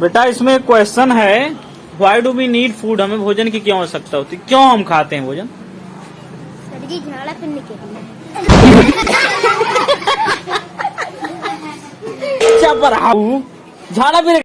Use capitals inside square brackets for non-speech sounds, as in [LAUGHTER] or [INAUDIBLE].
बेटा इसमें एक क्वेश्चन है why do we need food हमें भोजन की क्यों आवश्यकता होती? है क्यों हम खाते हैं भोजन? झाड़ा फिरने के [LAUGHS] झाड़ा फिर